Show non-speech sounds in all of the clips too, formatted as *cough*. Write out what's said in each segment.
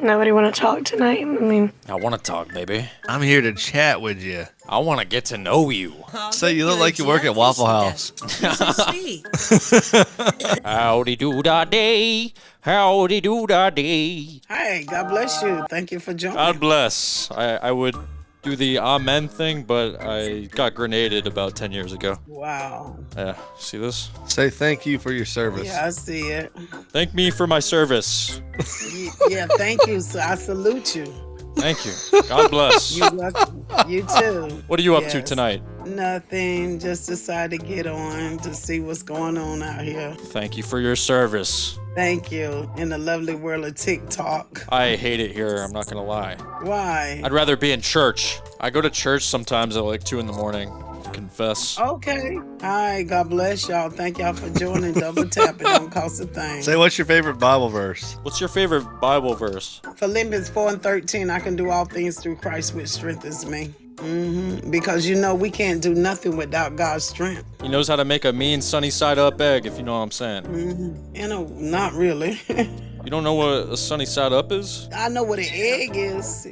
Nobody want to talk tonight? I mean, I want to talk, baby. I'm here to chat with you. I want to get to know you. So you look like you work at Waffle House. *laughs* Howdy do da day. Howdy do da day. Hi, God bless you. Thank you for joining. God bless. I, I would do the amen thing, but I got grenaded about 10 years ago. wow. Yeah, see this? Say thank you for your service. Yeah, I see it. Thank me for my service. Yeah, thank you. So I salute you. Thank you. God bless. You, you too. What are you up to tonight? Nothing. Just decided to get on to see what's going on out here. Thank you for your service. Thank you. In the lovely world of TikTok. I hate it here, I'm not gonna lie. Why? I'd rather be in church. I go to church sometimes at like 2 in the morning. Confess. Okay. Hi. God bless y'all. Thank y'all for joining. Double tap. It don't cost a thing. Say what's your favorite Bible verse? What's your favorite Bible verse? Philippians 4 and 13, I can do all things through Christ which strengthens me. Hmm Because you know we can't do nothing without God's strength. He knows how to make a mean sunny side up egg, if you know what I'm saying. hmm You know, not really. *laughs* You don't know what a sunny side up is? I know what an egg is.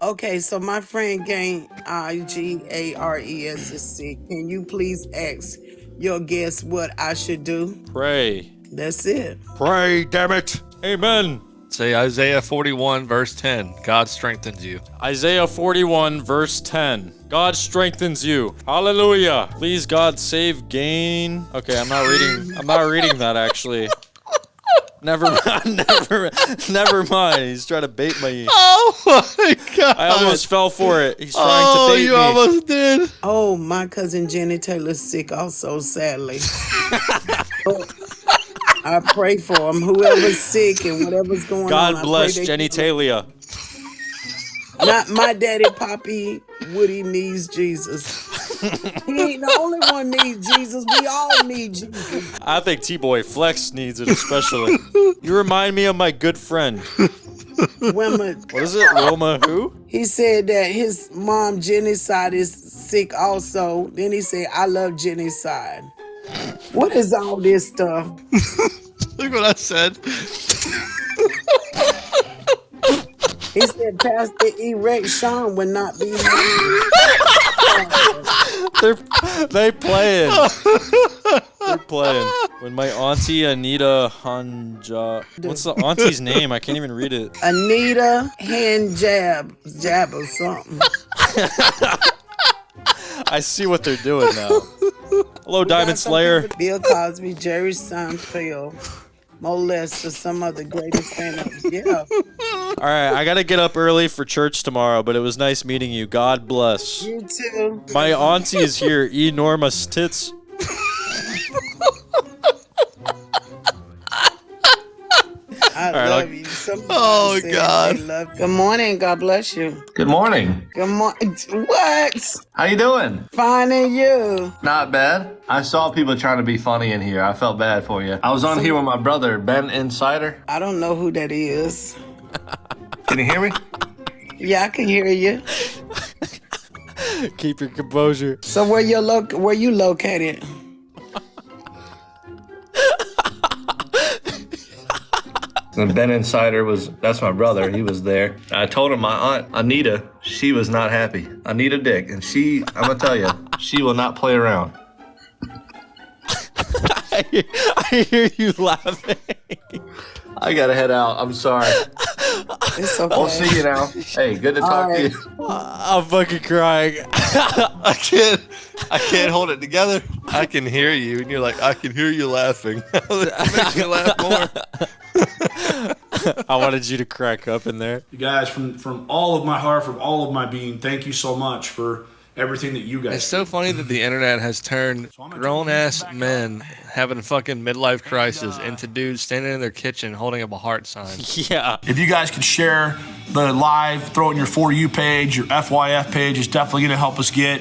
Okay, so my friend Gang I G A R E S is sick. Can you please ask your guest what I should do? Pray. That's it. Pray, damn it. Amen. Say Isaiah 41, verse 10. God strengthens you. Isaiah 41, verse 10. God strengthens you. Hallelujah. Please, God, save gain. Okay, I'm not reading. I'm not reading that actually. Never *laughs* mind. Never, never mind. He's trying to bait me. Oh my God. I almost fell for it. He's trying Oh, to bait you me. You almost did. Oh, my cousin Jenny Taylor's sick also, sadly. *laughs* I pray for him. Whoever's sick and whatever's going on. God bless Jenny Talia. Not my daddy, Poppy Woody needs Jesus. he ain't the only one needs Jesus. We all need Jesus. I think T Boy Flex needs it especially. you remind me of my good friend. Wilma, What is it? Wilma who? he said that his mom Jenny's side is sick also. Then he said, I love Jenny's side. What is all this stuff? *laughs* Look what I said. He said Pastor Erect Sean would not be They're they playing. They're playing. When my auntie Anita Hanja, what's the auntie's name? I can't even read it. Anita hand jab jab or something. *laughs* I see what they're doing now. Hello, Diamond Slayer. Bill Cosby, Jerry Seinfeld, Molest, or some of the greatest stand-ups. Yeah. All right, I gotta get up early for church tomorrow, but it was nice meeting you. God bless. You too. My auntie is here. Enormous tits. I right, love I'll- you. Oh, said God. love- Good morning. God bless you. Good morning. Good morning. What? How you doing? Fine and you. Not bad. I saw people trying to be funny in here. I felt bad for you. I was on here with my brother, Ben Insider. I don't know who that is. *laughs* Can you hear me? Yeah, I can hear you. Keep your composure. So where you loc where you located? And Ben Insider was, that's my brother. He was there. I told him my aunt, Anita, she was not happy. Anita Dick. And she, I'm going to tell you, she will not play around. *laughs* I hear, I hear you laughing. I got to head out. I'm sorry. It's okay. I'll see you now. Hey, good to talk All to you. *laughs* I'm fucking crying. *laughs* I can't. I can't hold it together. I can hear you, and you're like, I can hear you laughing. that makes me laugh more. I wanted you to crack up in there. You guys, from from all of my heart, from all of my being, thank you so much for everything that you guys. It's so funny that the internet has turned grown ass men having a fucking midlife crisis uh, into dudes standing in their kitchen holding up a heart sign. *laughs* Yeah. If you guys could share the live, throw it in your for you page, your FYF page is definitely going to help us get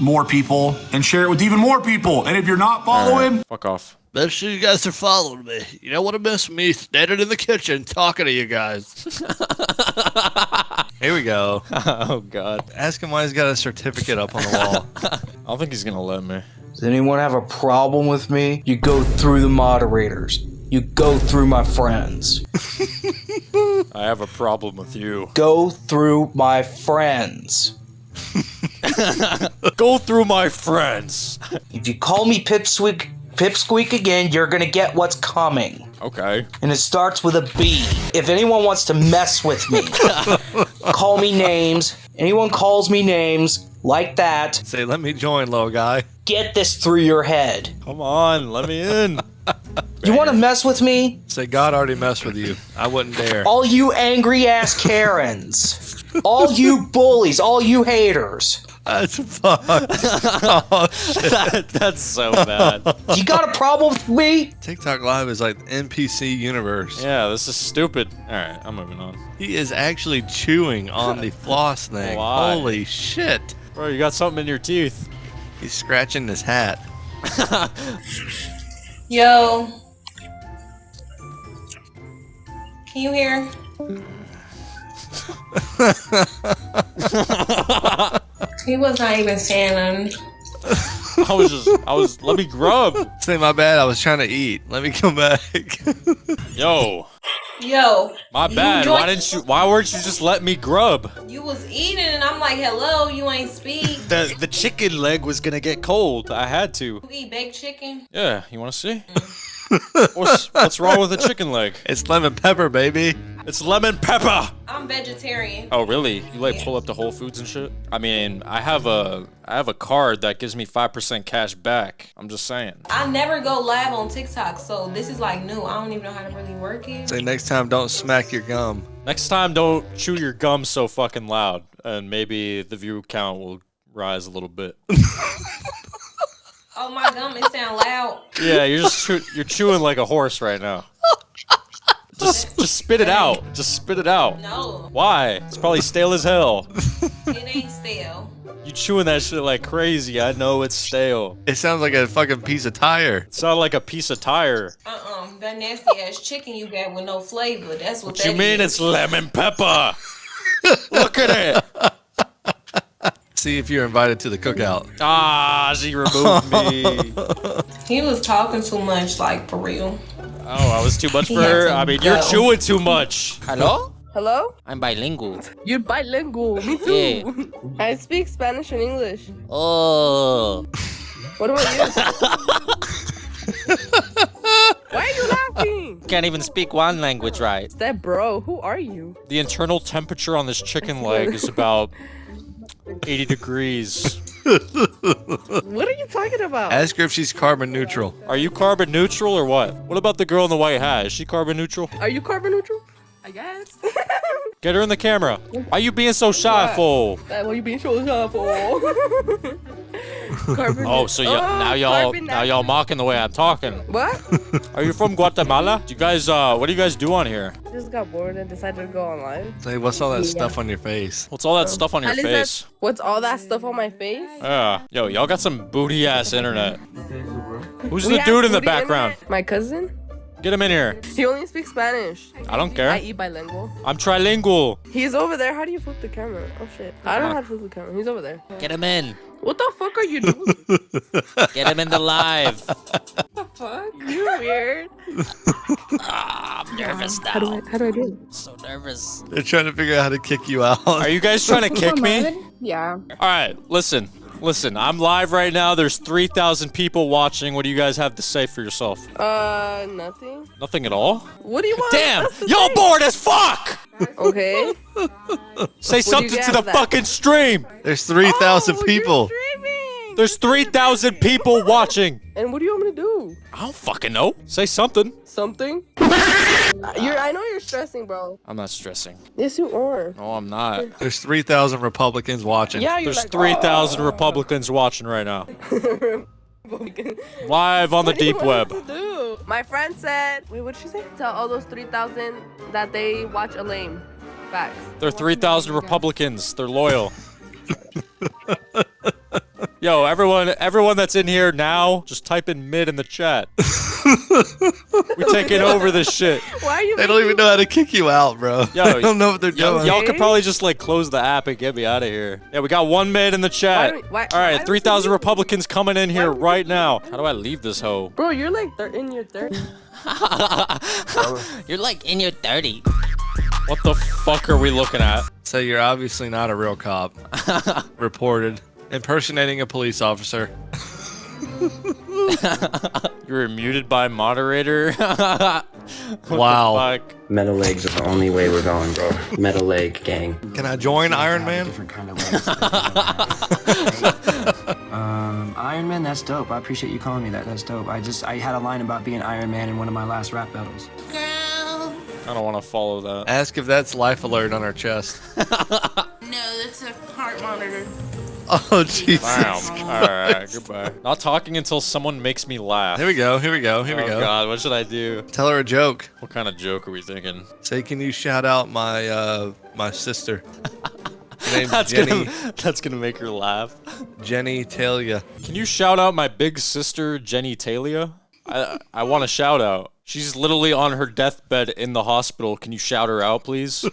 more people and share it with even more people. And if you're not following, Fuck off. Make sure you guys are following me. You don't want to miss me standing in the kitchen talking to you guys. *laughs* Here we go. *laughs* Oh god. Ask him why he's got a certificate up on the wall. *laughs* I don't think he's gonna let me. Does anyone have a problem with me? You go through the moderators. you go through my friends. I have a problem with you. Go through my friends. Go through my friends. If you call me Pipsqueak, Pipsqueak again, you're gonna get what's coming. Okay. And it starts with a B. If anyone wants to mess with me, *laughs* call me names. Anyone calls me names like that, Say, let me join, little guy. get this through your head. Come on, let me in. *laughs* You wanna mess with me? Say, God already messed with you. I wouldn't dare. All you angry ass Karens. *laughs* all you bullies, all you haters. That's fucked. *laughs* oh, shit. That- *laughs* that's so bad. You got a problem with me? TikTok Live is like NPC universe. Yeah, this is stupid. All right, I'm moving on. He is actually chewing on the floss *laughs* thing. Why? Holy shit. Bro, you got something in your teeth. He's scratching his hat. Yo. Can you hear? He was not even standing. I was just, I was, let me grub. Say my bad. I was trying to eat. Let me come back. Yo, Yo. my bad. Why didn't you, why weren't you just let me grub? You was eating and I'm like, hello, you ain't speak. The, the chicken leg was gonna get cold. I had to. You eat baked chicken? Yeah, you wanna see? Mm. What's, what's wrong with a chicken leg? it's lemon pepper, baby. It's lemon pepper. I'm vegetarian. Oh really? You like pull up to Whole Foods and shit? I mean, I have a I have a card that gives me five percent cash back. I'm just saying. I never go live on TikTok, so this is like new. I don't even know how to really work it. Say next time, don't smack your gum. Next time, don't chew your gum so fucking loud, and maybe the view count will rise a little bit. *laughs* Oh my gum, it sound loud. Yeah, you're just chew- you're chewing like a horse right now. Just just spit it out. Just spit it out. No, Why? It's probably stale as hell. it ain't stale. You chewing that shit like crazy. I know it's stale. It sounds like a fucking piece of tire. It sounded like a piece of tire. Uh-uh, that nasty ass chicken you got with no flavor. That's what, What that you mean is. it's lemon pepper? *laughs* Look at it. See if you're invited to the cookout. Ah, she removed me. *laughs* He was talking too much, like for real. Oh, I was too much for had her. I mean, you're chewing too much. Hello? Hello? I'm bilingual. You're bilingual. Me too. Yeah. I speak Spanish and English. Oh. What about you? *laughs* Why are you laughing? Can't even speak one language right. That bro, who are you? The internal temperature on this chicken *laughs* leg is about 80 degrees. *laughs* What are you talking about? Ask her if she's carbon neutral. Are you carbon neutral or what? What about the girl in the white hat? Is she carbon neutral? Are you carbon neutral? I guess. *laughs* Get her in the camera. Why you being so shy, What? fool? That what you being so shy for? *laughs* Oh, so y'all, now y'all now y'all mocking the way I'm talking. What? Are you from Guatemala? Do you guys uh what do you guys do on here? Just got bored and decided to go online. Say, what's all that stuff on your face? What's all that stuff on your face? that's- What's all that stuff on my face? Yeah. Yo, y'all got some booty ass internet. Who's We the dude in the background? internet. My cousin. Get him in here. He only speaks Spanish. I don't care. I care. eat bilingual. I'm trilingual. He's over there. How do you flip the camera? Oh shit. I don't know how to flip the camera. He's over there. Get him in. What the fuck are you doing? *laughs* Get him in the live. *laughs* What the fuck? You weird. *laughs* Ah, I'm nervous now. How do I how do I do it? So nervous. They're trying to figure out how to kick you out. Are you guys trying to kick me? Yeah. All right, listen. Listen, I'm live right now. There's 3,000 people watching. What do you guys have to say for yourself? Uh nothing. Nothing at all? What do you want? Damn! Y'all bored as fuck! Okay. *laughs* Say do you something to the that? fucking stream! There's 3,000 Oh, you're people. streaming. There's 3,000 people watching! And what do you want me to do? I don't fucking know. Say something. Something? *laughs* you're I know you're stressing, bro. I'm not stressing. Yes you are. No, I'm not. There's 3,000 Republicans watching. Yeah, you're There's like 3,000 Republicans watching right now. *laughs* Live on the What do deep want web. do? My friend said, wait, what'd she say? Tell all those 3,000 that they watch a lame. Facts. They're 3,000 Republicans. They're loyal. *laughs* Yo, everyone, everyone that's in here now, just type in mid in the chat. *laughs* We're taking over this shit. Why are you? They don't even know how to kick you out, bro. Yo, *laughs* I don't know what they're doing. y'all could probably just like close the app and get me out of here. Yeah, we got one mid in the chat. Why do we- why- All why right, don't 3,000 Republicans coming in here right now. How do I leave this hoe? Bro, you're like thir- in your third. *laughs* You're like in your 30. What the fuck are we looking at? So you're obviously not a real cop. Reported. Impersonating a police officer. *laughs* You're muted by moderator. *laughs* Wow. fuck? Metal legs are the only way we're going, bro. Metal leg gang. Can I join Iron Man? Different kind of legs. *laughs* um, Iron Man, that's dope. I appreciate you calling me that. That's dope. I just I had a line about being Iron Man in one of my last rap battles. I don't want to follow that. Ask if that's life alert on our chest. No, that's a heart monitor. *laughs* Oh, Jesus. Damn. All right, goodbye. Not talking until someone makes me laugh. Here we go. Here we go. Here we oh go. God, what should I do? Tell her a joke. What kind of joke are we thinking? Say, can you shout out my uh my sister? *laughs* Her name's That's Jenny. gonna *laughs* that's gonna make her laugh. Jenny Talia. Can you shout out my big sister Jenny Talia? I I want a shout out. She's literally on her deathbed in the hospital. Can you shout her out, please?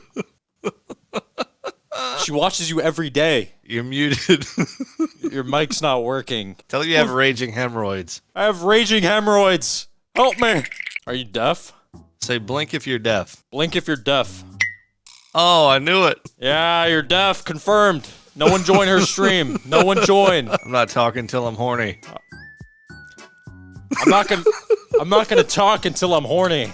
She watches you every day. You're muted. *laughs* Your mic's not working. Tell her you have raging hemorrhoids. I have raging hemorrhoids. Help me. Are you deaf? Say blink if you're deaf. Blink if you're deaf. Oh, I knew it. Yeah, you're deaf. Confirmed. No one join her stream. No one join. *laughs* I'm not talking till I'm horny. I'm not gonna. I'm not gonna talk until I'm horny.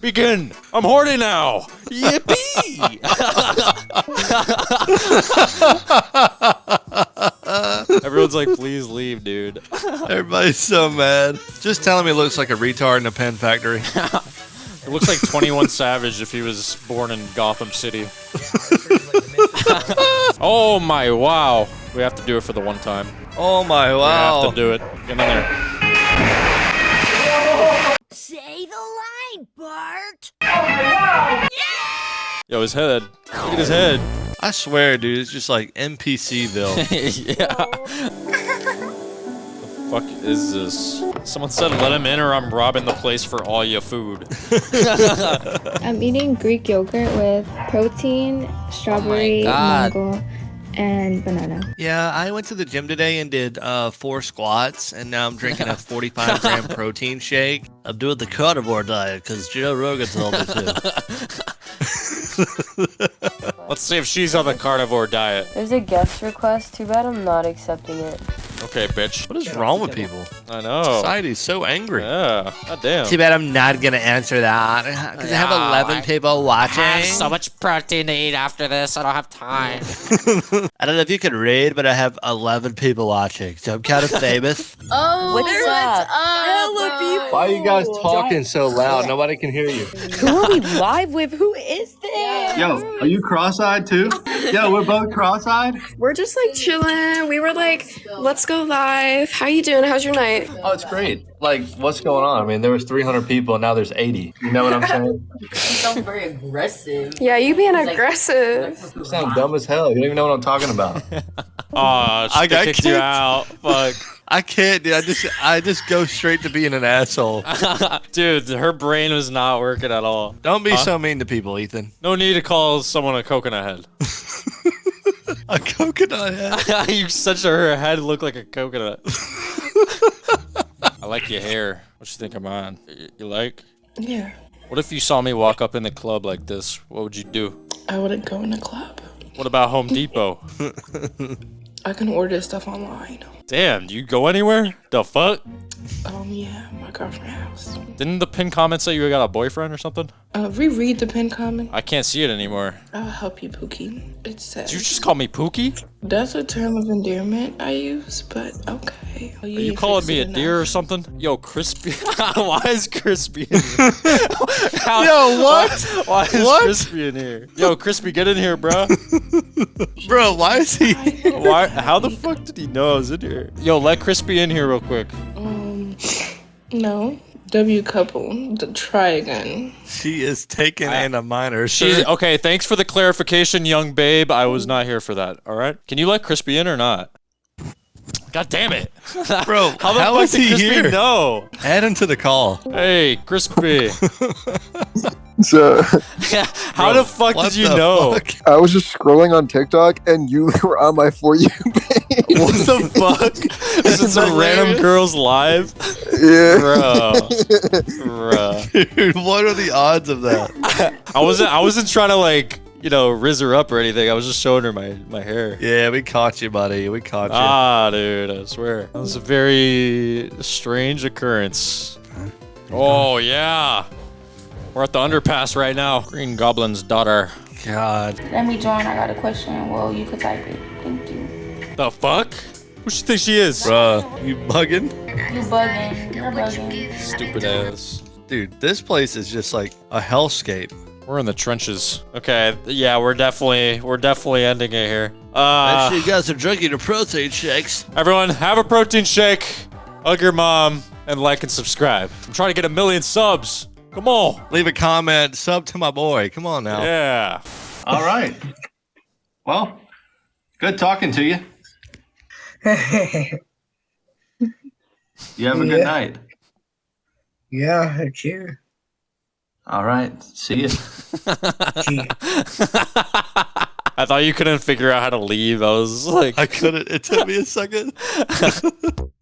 Begin. I'm horny now. Yippee! *laughs* *laughs* Everyone's like, please leave, dude. Everybody's so mad. Just telling me it looks like a retard in a pen factory. It looks like 21 Savage if he was born in Gotham City. *laughs* oh my wow. We have to do it for the one time. Oh my We wow. have to do it. Get in there. Say the line, Bart. Oh Yo, his head. Look at his head. I swear, dude, it's just like NPCville. *laughs* yeah. *laughs* the fuck is this? Someone said let him in or I'm robbing the place for all your food. *laughs* I'm eating Greek yogurt with protein, strawberry, God. mango, and banana. Yeah, I went to the gym today and did uh, four squats, and now I'm drinking a 45 gram protein shake. I'm doing the carnivore diet because Joe Rogan told me to. Let's see if she's on the carnivore diet. There's a guest request. Too bad I'm not accepting it. Okay, bitch. What is wrong with people? I know. Society's so angry. Yeah. God damn. Too bad I'm not gonna answer that because I have No, 11 I- people I watching. have so much protein to eat after this. I don't have time. *laughs* I don't know if you can read, but I have 11 people watching, so I'm kind of *laughs* famous. Oh, What's up? Hella people. Why are you guys talking so loud? Nobody can hear you. Who are we live with? Who is this? Yo, are you cross-eyed too? Yo, we're both cross-eyed. We're just like chilling. We were like, let's go live. How you doing? How's your night? Oh, it's great. Like, what's going on? I mean, there was 300 people, and now there's 80. You know what I'm saying? *laughs* You sound very aggressive. Yeah, you being aggressive. You sound dumb as hell. You don't even know what I'm talking about. *laughs* *laughs* Aw, she I got kicked you out. Fuck. I can't, dude. I just, I just go straight to being an asshole. Dude, her brain was not working at all. Don't be Huh? so mean to people, Ethan. No need to call someone a coconut head. A coconut head. *laughs* you such a her head look like a coconut. I like your hair. What you think of mine? Y- You like? Yeah, What if you saw me walk up in the club like this? What would you do? I wouldn't go in a club. What about Home Depot? *laughs* I can order stuff online. Damn, do you go anywhere? The fuck? Um, yeah, my girlfriend house. Didn't the pin comment say you got a boyfriend or something? Uh, reread the pin comment. I can't see it anymore. I'll help you, Pookie. It says Did you just call me Pookie? that's a term of endearment I use, but okay. Are you calling me a deer or something? Yo, Crispy. *laughs* why is Crispy in here? *laughs* How- Yo, what? Why, why is What? Crispy in here? Yo, Crispy, get in here, bro. *laughs* Bro, why is he? Why? How the fuck did he know I was in here? Yo, let Crispy in here real quick. Um, no. W couple. D- try again. She is taken in a minor. She's sir. okay. Thanks for the clarification, young babe. I was not here for that. All right. Can you let Crispy in or not? God damn it. *laughs* *laughs* Bro, how the how fuck is did he Crispy here? know? Add him to the call. Hey, Crispy. *laughs* So How the fuck what did you the know? I was just scrolling on TikTok and you were on my for you page. *laughs* What the fuck? *laughs* This is it some random girl's live? Yeah. Bro. *laughs* Bro. Dude, what are the odds of that? I wasn't I wasn't trying to like, you know, riz her up or anything. I was just showing her my, my hair. Yeah, we caught you, buddy. We caught you. Ah, dude, I swear. That was a very strange occurrence. Oh, yeah. We're at the underpass right now. Green Goblin's daughter. God. Let me join. I got a question. Well, you could type it. Thank you. The fuck? Who she think she is? Bruh, you bugging? You bugging. You're bugging. Stupid ass. Dude, this place is just like a hellscape. We're in the trenches. Okay, yeah, we're definitely we're definitely ending it here. Uh, Make sure you guys are drinking your protein shakes. everyone, have a protein shake, hug your mom, and like and subscribe. I'm trying to get a million subs. Come on. Leave a comment, sub to my boy. Come on now. Yeah. All right. Well, good talking to you. *laughs* you have a good yeah. night. Yeah, I. All right. See you. *laughs* I thought you couldn't figure out how to leave. I was like, I couldn't. It took me a second. *laughs*